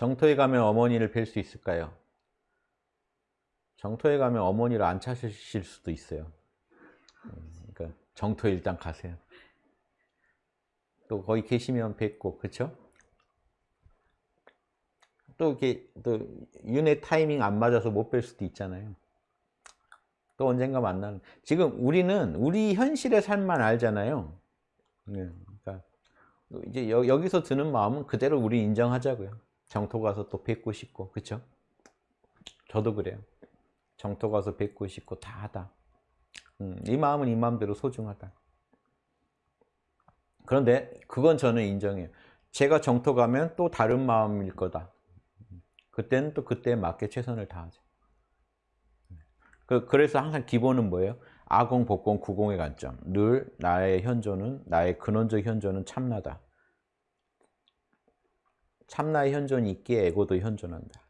정토에 가면 어머니를 뵐 수 있을까요? 정토에 가면 어머니를 안 찾으실 수도 있어요. 음, 그러니까 정토에 일단 가세요. 또 거기 계시면 뵙고 그렇죠? 또 이렇게 또 윤회 타이밍 안 맞아서 못 뵐 수도 있잖아요. 또 언젠가 만나는. 지금 우리는 우리 현실의 삶만 알잖아요. 네, 그러니까 이제 여, 기서 드는 마음은 그대로 우리 인정하자고요. 정토 가서 또 뵙고 싶고, 그렇죠? 저도 그래요. 정토 가서 뵙고 싶고 다 하다. 음, 이 마음은 이 마음대로 소중하다. 그런데 그건 저는 인정해요. 제가 정토 가면 또 다른 마음일 거다. 그때는 또 그때에 맞게 최선을 다하죠. 그, 그래서 항상 기본은 뭐예요? 아공, 복공, 구공의 관점. 늘 나의 현존은, 나의 근원적 현존은 참나다. 참나의 현존이 있기에 에고도 현존한다.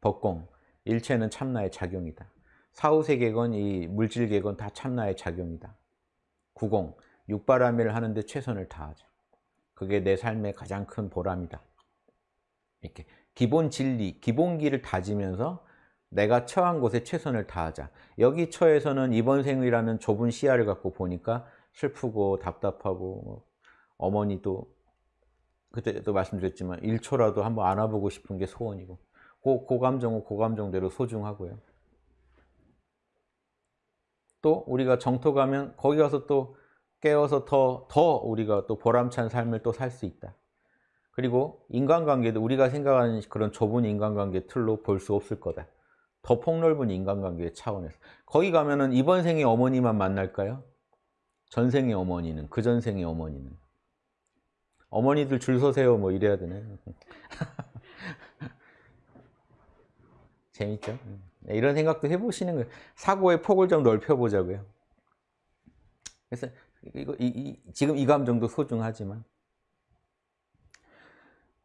법공, 일체는 참나의 작용이다. 사후세계건 이 물질계건 다 참나의 작용이다. 구공, 육바라밀을 하는데 최선을 다하자. 그게 내 삶의 가장 큰 보람이다. 이렇게 기본 진리, 기본기를 다지면서 내가 처한 곳에 최선을 다하자. 여기 처에서는 이번 생이라는 좁은 시야를 갖고 보니까 슬프고 답답하고 뭐 어머니도 그때도 말씀드렸지만 1초라도 한번 안아보고 싶은 게 소원이고 고, 고 감정은 고 감정대로 소중하고요. 또 우리가 정토 가면 거기 가서 또 깨어서 더, 더 우리가 또 보람찬 삶을 또 살 수 있다. 그리고 인간관계도 우리가 생각하는 그런 좁은 인간관계 틀로 볼 수 없을 거다. 더 폭넓은 인간관계 차원에서. 거기 가면은 이번 생의 어머니만 만날까요? 전생의 어머니는, 그 전생의 어머니는. 어머니들 줄 서세요 뭐 이래야 되네. 재밌죠? 네, 이런 생각도 해보시는 거예요. 사고의 폭을 좀 넓혀보자고요. 그래서 이거, 이, 이, 지금 이 감정도 소중하지만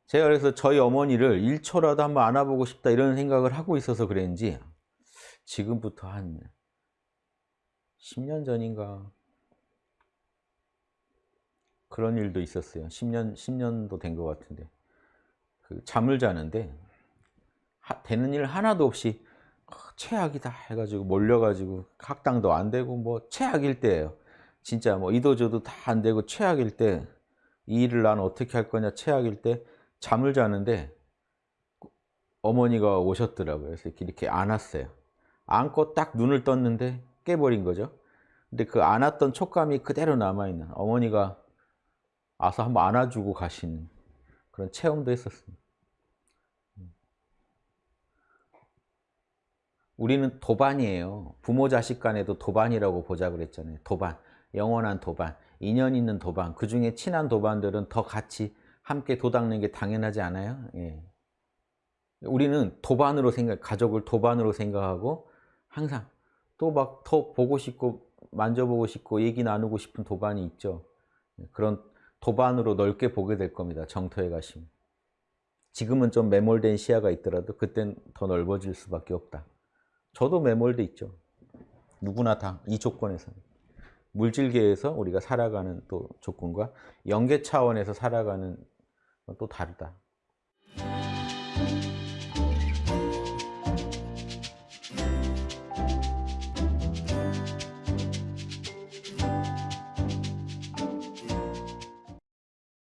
제가 그래서 저희 어머니를 1초라도 한번 안아보고 싶다 이런 생각을 하고 있어서 그랬는지 지금부터 한 10년 전인가 그런 일도 있었어요. 10년, 10년도 된 것 같은데 그 잠을 자는데 하, 되는 일 하나도 없이 어, 최악이다 해가지고 몰려가지고 학당도 안 되고 뭐 최악일 때예요. 진짜 뭐 이도저도 다 안 되고 최악일 때 이 일을 난 어떻게 할 거냐 최악일 때 잠을 자는데 어머니가 오셨더라고요. 그래서 이렇게 안았어요. 안고 딱 눈을 떴는데 깨버린 거죠. 근데 그 안았던 촉감이 그대로 남아있는 어머니가 와서 한번 안아주고 가시는 그런 체험도 했었습니다. 우리는 도반이에요. 부모 자식 간에도 도반이라고 보자 그랬잖아요. 도반, 영원한 도반, 인연 있는 도반. 그 중에 친한 도반들은 더 같이 함께 도닦는 게 당연하지 않아요? 예. 우리는 도반으로 생각, 가족을 도반으로 생각하고 항상 또 막 더 보고 싶고 만져보고 싶고 얘기 나누고 싶은 도반이 있죠. 예, 그런 도반으로 넓게 보게 될 겁니다. 정토에 가시면. 지금은 좀 매몰된 시야가 있더라도 그땐 더 넓어질 수밖에 없다. 저도 매몰돼 있죠. 누구나 다 이 조건에서는. 물질계에서 우리가 살아가는 또 조건과 영계 차원에서 살아가는 또 다르다.